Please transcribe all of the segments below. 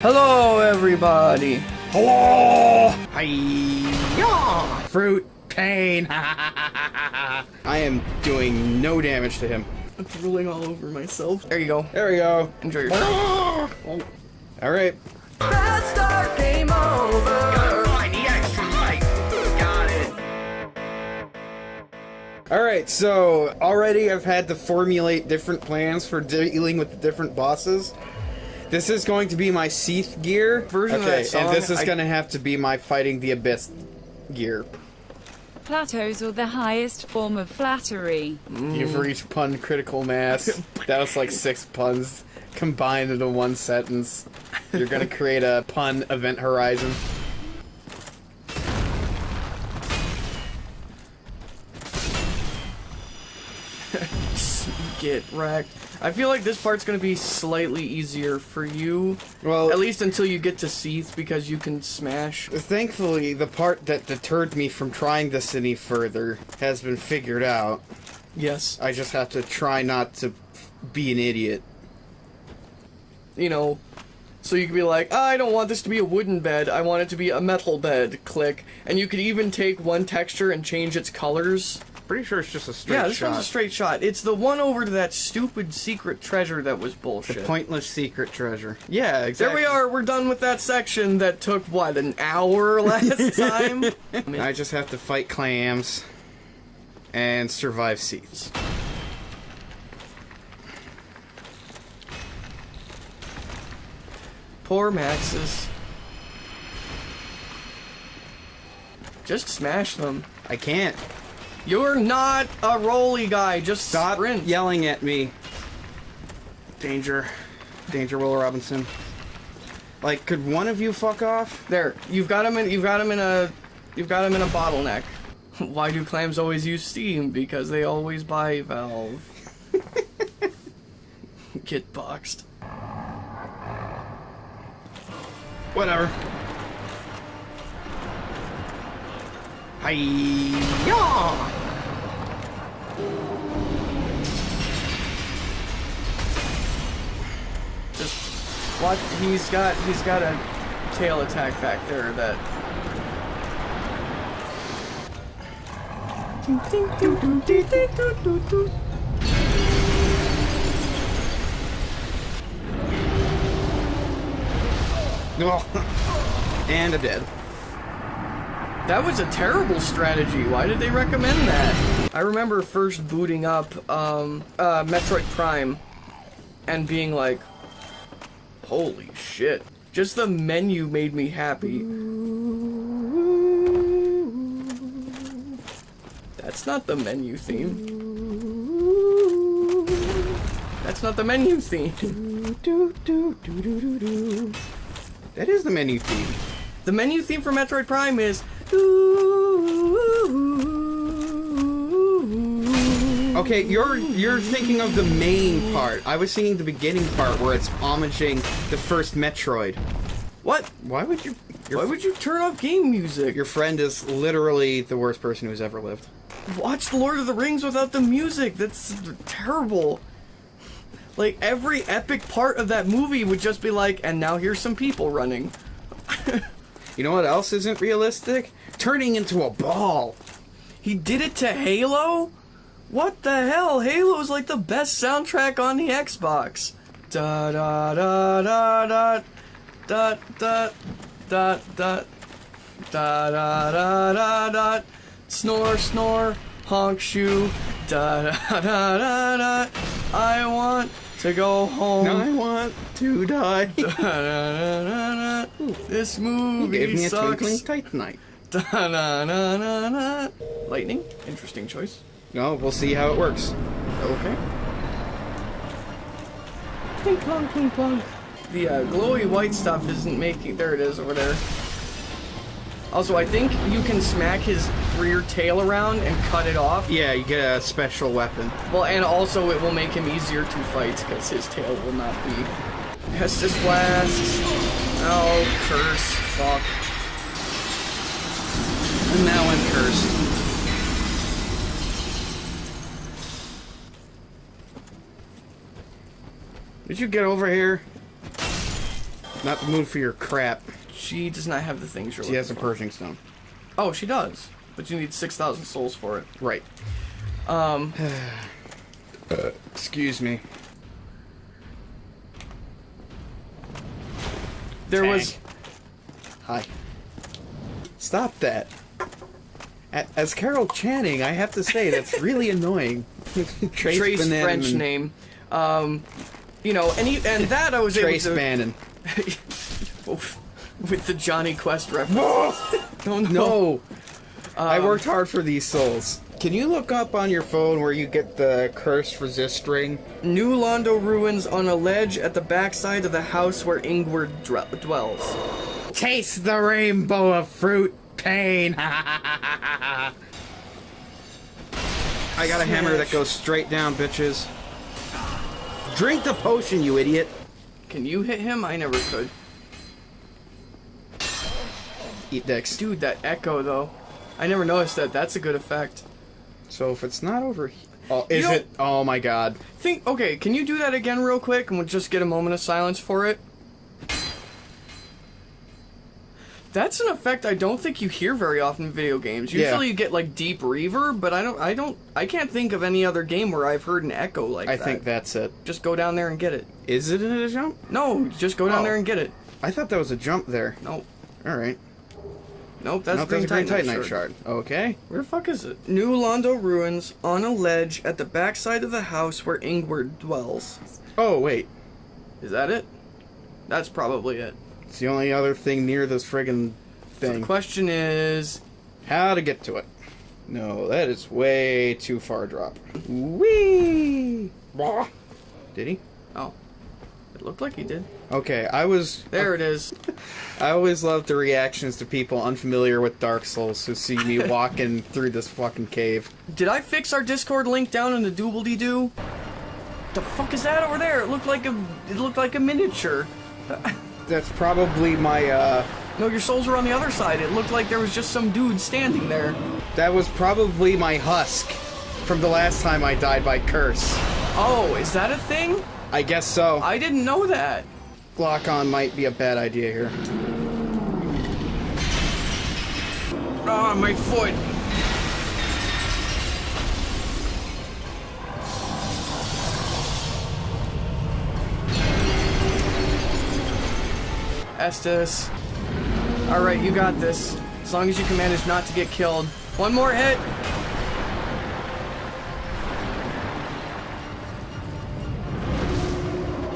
Hello, everybody. Hello! Hiya! Fruit pain. I am doing no damage to him. I'm drooling all over myself. There you go. There we go. Enjoy your Oh. All right. Fast start, game over. find the extra life. Got it. All right. So already I've had to formulate different plans for dealing with the different bosses. This is going to be my Seath gear Version of okay, that song, and this is I- going to have to be my fighting the abyss gear. Plateaus are the highest form of flattery. Mm. You've reached pun critical mass. that was like six puns combined into one sentence. You're gonna create a pun event horizon. Get wrecked. I feel like this part's gonna be slightly easier for you. Well- at least until you get to Seath because you can smash. Thankfully, the part that deterred me from trying this any further has been figured out. Yes. I just have to try not to be an idiot. You know, so you could be like, ah, I don't want this to be a wooden bed. I want it to be a metal bed. Click, and you could even take one texture and change its colors. Pretty sure it's just a straight yeah, this shot. one's a straight shot. It's the one over to that stupid secret treasure that was bullshit. The Pointless secret treasure. Yeah, exactly. There we are. We're done with that section that took what an hour last time. I just have to fight clams and survive Seath. Poor Maxis. Just smash them. I can't. You're not a roly guy. Just Stop sprint. yelling at me. Danger. Danger, Will Robinson. Like, could one of you fuck off? There. You've got him in. You've got him in a. You've got him in a bottleneck. Why do clams always use steam? Because they always buy Valve. Get boxed. Whatever. Hi. Just watch. He's got. He's got a tail attack back there that. And a dead. That was a terrible strategy. Why did they recommend that? I remember first booting up um, uh, Metroid Prime and being like, holy shit. Just the menu made me happy. That's not the menu theme. That's not the menu theme. That is the menu theme. The menu theme for Metroid Prime is. Okay, you're you're thinking of the main part. I was thinking the beginning part where it's homaging the first Metroid. What? Why would you? Why would you turn off game music? your friend is literally the worst person who's ever lived. watch The Lord of the Rings without the music. That's terrible. Like every epic part of that movie would just be like, and now here's some people running. You know what else isn't realistic? Turning into a ball. He did it to Halo? What the hell? Halo's like the best soundtrack on the Xbox. Da da da da da da da da da da da da da da snore snore honk shoe da da da da da I want to go home. I want to die. Da, da, da, da, da. This movie Gave me a sucks. twinkling da, da, da, da. Lightning, interesting choice. No, we'll see how it works. Okay. Clink clonk, clink clonk. The uh, glowy white stuff isn't making. There it is over there. Also, I think you can smack his rear tail around and cut it off. Yeah, you get a special weapon. Well, and also it will make him easier to fight because his tail will not be. Estus Flask. Oh, curse. Fuck. And now I'm cursed. Did you get over here? Not the mood for your crap. She does not have the things you're She has a looking for. Purging stone. Oh, she does. But you need 6,000 souls for it. Right. Um, Excuse me. there was... Hi. Stop that. As Carol Channing, I have to say that's really annoying. Trace, Trace French name. Um, you know, and, he, and that I was Trace able to... Bannon. with the Jonny Quest reference. oh, no. No. I Um, worked hard for these souls. Can you look up on your phone where you get the cursed resist ring? New Londo ruins on a ledge at the backside of the house where Ingward dwells. Taste the rainbow of fruit pain. I got a hammer that goes straight down, bitches. Drink the potion, you idiot. Can you hit him? I never could. Eat dicks. Dude, that echo though. I never noticed that. That's a good effect. So if it's not over here. Oh, uh, is You know- it? Oh my god. Think, okay, can you do that again real quick and we'll just get a moment of silence for it? That's an effect I don't think you hear very often in video games. Yeah. Usually you get like deep reverb, but I don't I don't I can't think of any other game where I've heard an echo like I that. I think that's it. just go down there and get it. Is it a jump? No, just go down Oh. there and get it. I thought that was a jump there. Nope. Alright. Nope, that's Nope, Green that's a Green Titanite Titanite shard. shard. Okay. Where the fuck is it? New Londo ruins on a ledge at the backside of the house where Ingward dwells. Oh, wait. Is that it? That's probably it. It's the only other thing near this friggin' So the thing. question is, How to get to it. No, that is way too far drop. Whee! Did he? oh, it looked like he did. Okay, I was. There it is. I always love the reactions to people unfamiliar with Dark Souls who see me walking through this fucking cave. Did I fix our Discord link down in the doobly doo? The fuck is that over there? It looked like a it looked like a miniature. That's probably my, uh. No, your souls were on the other side. It looked like there was just some dude standing there. That was probably my husk from the last time I died by curse. Oh, is that a thing? I guess so. I didn't know that. Lock on might be a bad idea here. Ah, my foot. Estus. Alright, you got this. As long as you can manage not to get killed. One more hit.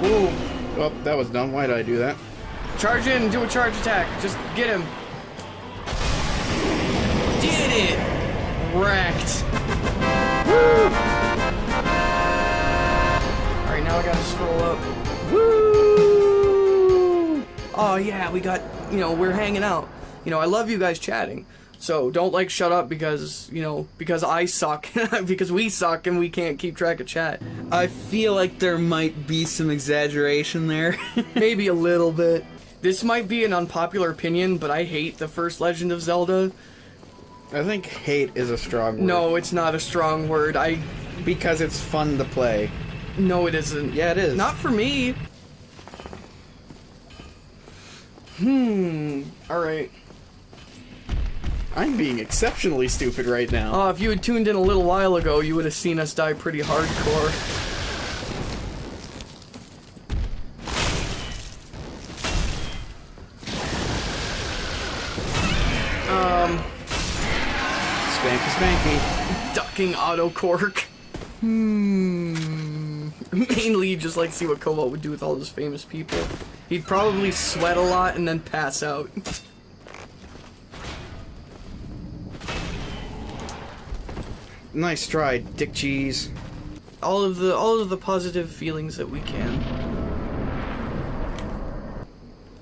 Ooh. Oh, that was dumb. Why did I do that? Charge in, and do a charge attack. Just get him. Did it! Wrecked. Alright, now I gotta scroll up. Woo! Oh yeah, we got, you know, we're hanging out. You know, I love you guys chatting. So don't like shut up because, you know, because I suck. because we suck and we can't keep track of chat. I feel like there might be some exaggeration there. Maybe a little bit. This might be an unpopular opinion, but I hate the first Legend of Zelda. I think hate is a strong word. No, it's not a strong word. I Because it's fun to play. no, it isn't. Yeah, it is. Not for me. Hmm. All right. I'm being exceptionally stupid right now. Oh, if you had tuned in a little while ago, you would have seen us die pretty hardcore. Um... Spanky spanky. Ducking auto cork. Hmm. Mainly, just like see what Cobalt would do with all those famous people. He'd probably sweat a lot and then pass out. Nice try, dick cheese. all of the all of the positive feelings that we can.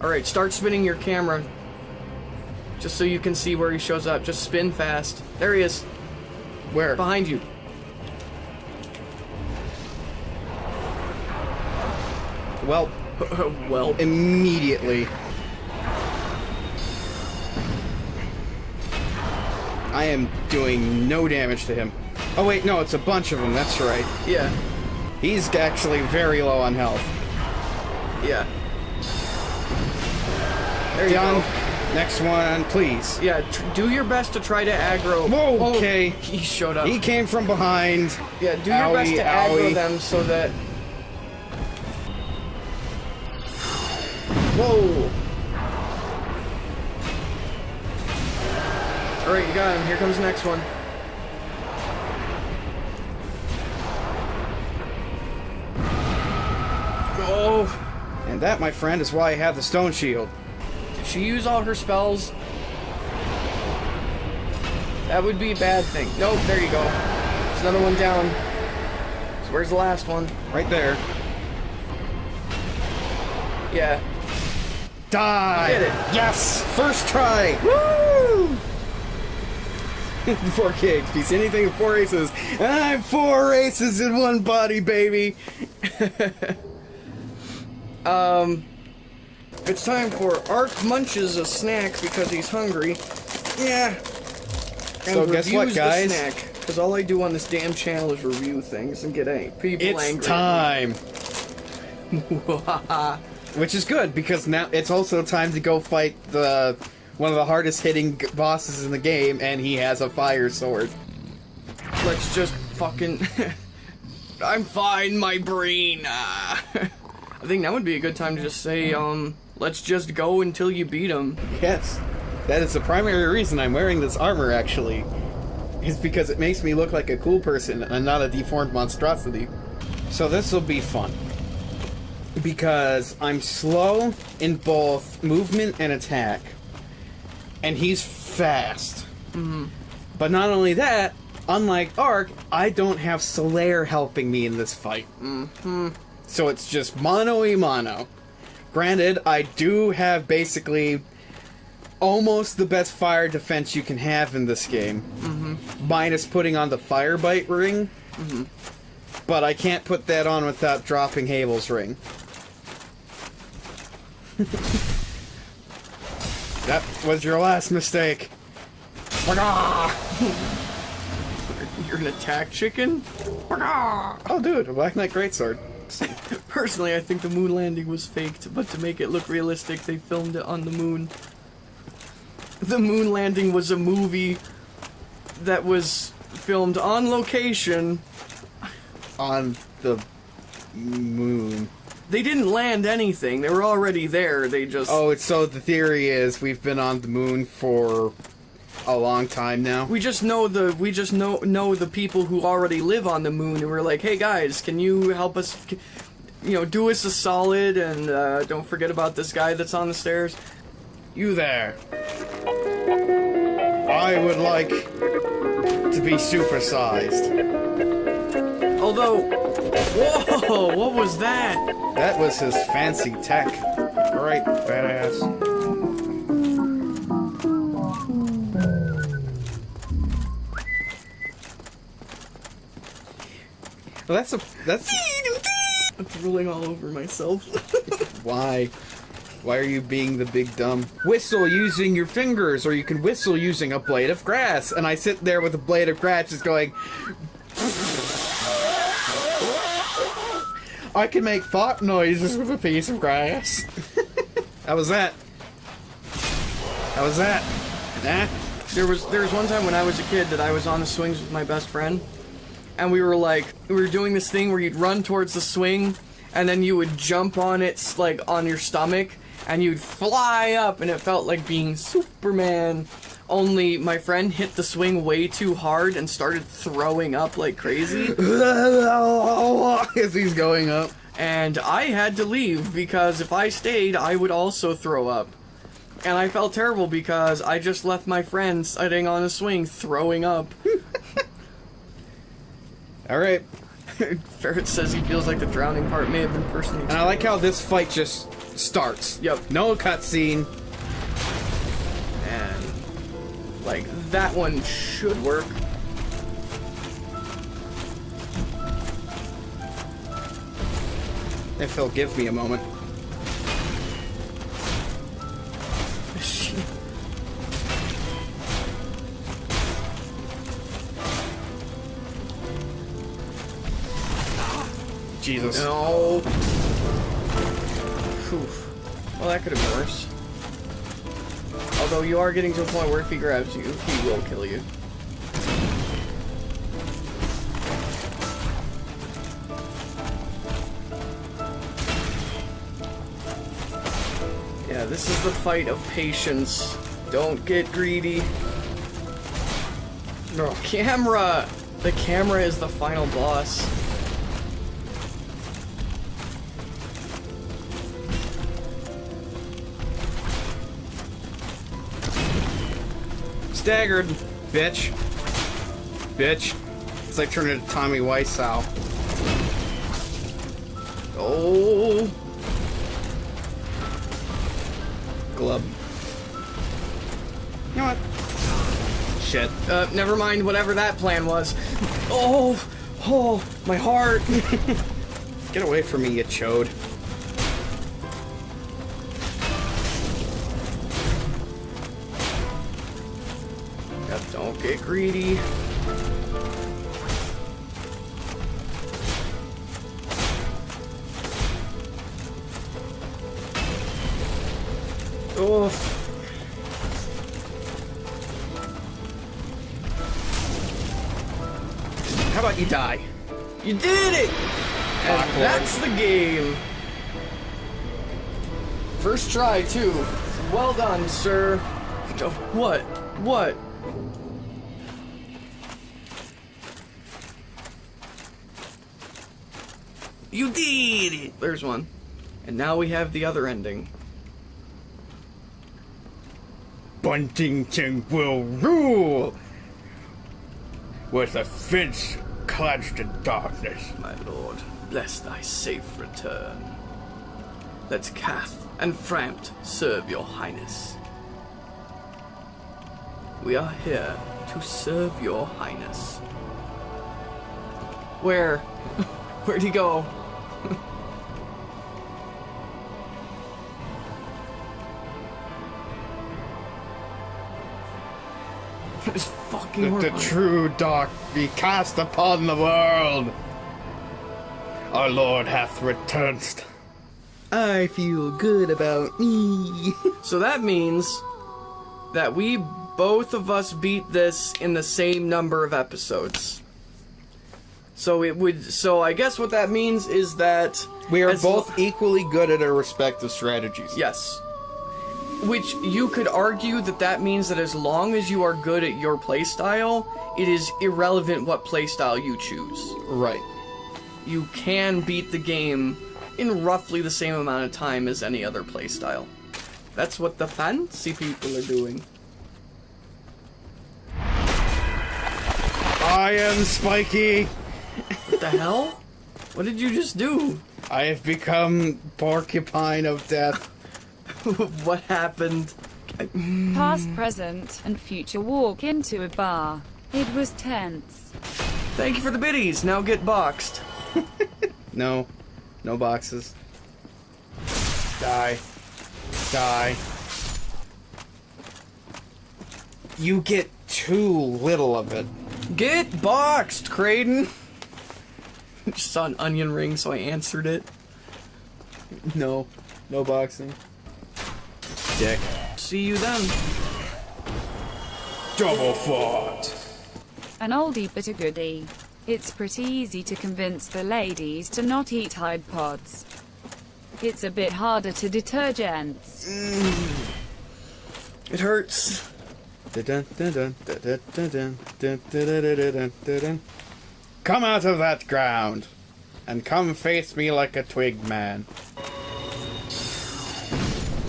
All right, start spinning your camera. Just so you can see where he shows up. Just spin fast. There he is, Where? behind you. Well, well, immediately. I am doing no damage to him. Oh wait, no, it's a bunch of them, that's right. yeah, He's actually very low on health. yeah. There you Done. go. Next one, please. Yeah, tr- do your best to try to aggro. Whoa, Oh, okay. he showed up. He came from behind. yeah, do your best Owie, to aggro owie. them so that. Whoa. All right, you got him. Here comes the next one. Oh, And that, my friend, is why I have the stone shield. did she use all her spells? That would be a bad thing. Nope, there you go. There's another one down. So where's the last one? Right there. Yeah. Die! Yes! First try! Woo! four kicks beats anything in four races. I'm four races in one body, baby! Um... It's time for Ark munches a snack because he's hungry. Yeah. And So guess what, guys? snack. Because all I do on this damn channel is review things and get people It's angry. time! Which is good because now it's also time to go fight the one of the hardest hitting bosses in the game, and he has a fire sword. Let's just fucking. I'm fine, my brain. Ah. I think that would be a good time to just say, um, let's just go until you beat him. Yes, that is the primary reason I'm wearing this armor. Actually, is because it makes me look like a cool person and not a deformed monstrosity. So this will be fun because I'm slow in both movement and attack, and he's fast. Mm-hmm. But not only that, unlike Ark, I don't have Solaire helping me in this fight. Mm-hmm. So it's just mono e mono. Granted, I do have basically almost the best fire defense you can have in this game, mm-hmm. minus putting on the fire bite ring. Mm-hmm. But I can't put that on without dropping Havel's ring. That was your last mistake. You're an attack chicken? Oh, dude, a Black Knight Greatsword. Personally, I think the moon landing was faked, but to make it look realistic, they filmed it on the moon. The moon landing was a movie that was filmed on location. On the moon. They didn't land anything. They were already there. They just Oh, it's so the theory is we've been on the moon for a long time now. we just know the we just know know the people who already live on the moon and we're like, "Hey guys, can you help us you know, do us a solid and uh, don't forget about this guy that's on the stairs." You there. I would like to be supersized. Although, whoa, what was that? That was his fancy tech. Right, badass. Well, that's a that's I'm drooling all over myself. why. Why are you being the big dumb? Whistle using your fingers, or you can whistle using a blade of grass. And I sit there with a blade of grass, just going. I can make fart noises with a piece of grass. How was that? How was that? Nah. There was there was one time when I was a kid that I was on the swings with my best friend, and we were like we were doing this thing where you'd run towards the swing, and then you would jump on it like on your stomach, and you'd fly up, and it felt like being Superman. Only my friend hit the swing way too hard and started throwing up like crazy, As he's going up. and I had to leave because if I stayed, I would also throw up. And I felt terrible because I just left my friend sitting on a swing throwing up. Alright. Ferret says he feels like the drowning part may have been personally. And I like how this fight just starts. Yep. No cutscene. Like that one should work. If he'll give me a moment. Jesus. No. Oof. Well, that could have been worse. Although you are getting to a point where if he grabs you, he will kill you. Yeah, this is the fight of patience. Don't get greedy. No, camera! The camera is the final boss. Staggered, bitch. Bitch. It's like turning into Tommy Wiseau. Oh, Glub. You know what? Shit. uh, never mind whatever that plan was. Oh, oh, my heart. Get away from me, you chode. Get greedy. Oof. How about you die? You did it! And that's the game. First try, too. Well done, sir. Oh, What? What? You did it! There's one. And now we have the other ending. Buntington will rule! With a fence clenched in darkness. My lord, bless thy safe return. Let Kaathe and Frampt serve your highness. We are here to serve your highness. Where? Where'd he go? It's fucking Let the true dark be cast upon the world. Our Lord hath returned. I feel good about me. So that means that we both of us beat this in the same number of episodes. So it would so I guess what that means is that we are both equally good at our respective strategies. yes. Which you could argue that that means that as long as you are good at your playstyle, it is irrelevant what playstyle you choose. Right. You can beat the game in roughly the same amount of time as any other playstyle. That's what the fancy people are doing. I am Spiky. What the hell? What did you just do? I have become Porcupine of Death. what happened? Past, present, and future walk into a bar. It was tense. Thank you for the biddies. Now get boxed. No. No boxes. Die. Die. You get too little of it. Get boxed, Creighton. Just saw an onion ring, so I answered it. No. No boxing. Dick. See you then. Double fought. An oldie but a goodie. It's pretty easy to convince the ladies to not eat Tide Pods. It's a bit harder to deter gents. Mm. It hurts. Come out of that ground and come face me like a twig man.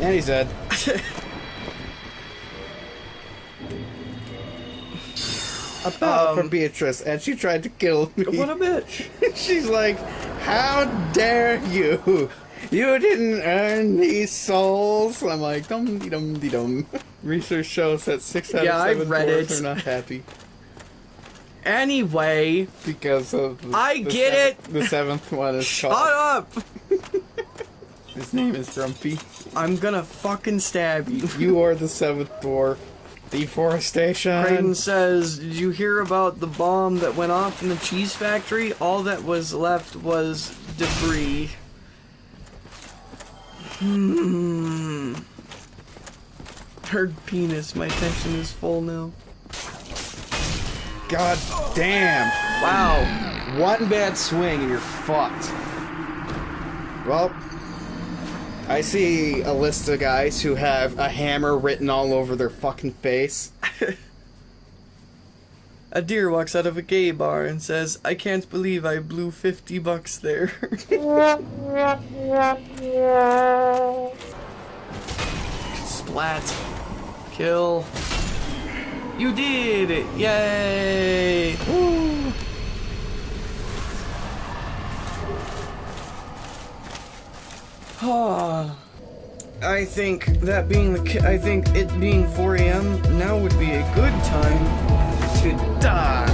And he's dead. A bow um, for Beatrice, and she tried to kill me. What a bitch. She's like, How dare you? You didn't earn these souls. I'm like, dum de dum de dum. Research shows that six out Yeah, of seven read it. are not happy Anyway, because of. The, I the get seventh- it. The seventh one is shut called. up. His name is Grumpy. I'm gonna fucking stab you. You are the seventh dwarf. Deforestation. Creighton says, Did you hear about the bomb that went off in the cheese factory? All that was left was debris. Hmm. hard penis. My attention is full now. God damn. Wow. One bad swing and you're fucked. Well, I see a list of guys who have a hammer written all over their fucking face. A deer walks out of a gay bar and says, I can't believe I blew 50 bucks there. Splat. Kill. You did it! Yay! I think that being the I think it being 4 a.m. now would be a good time to die.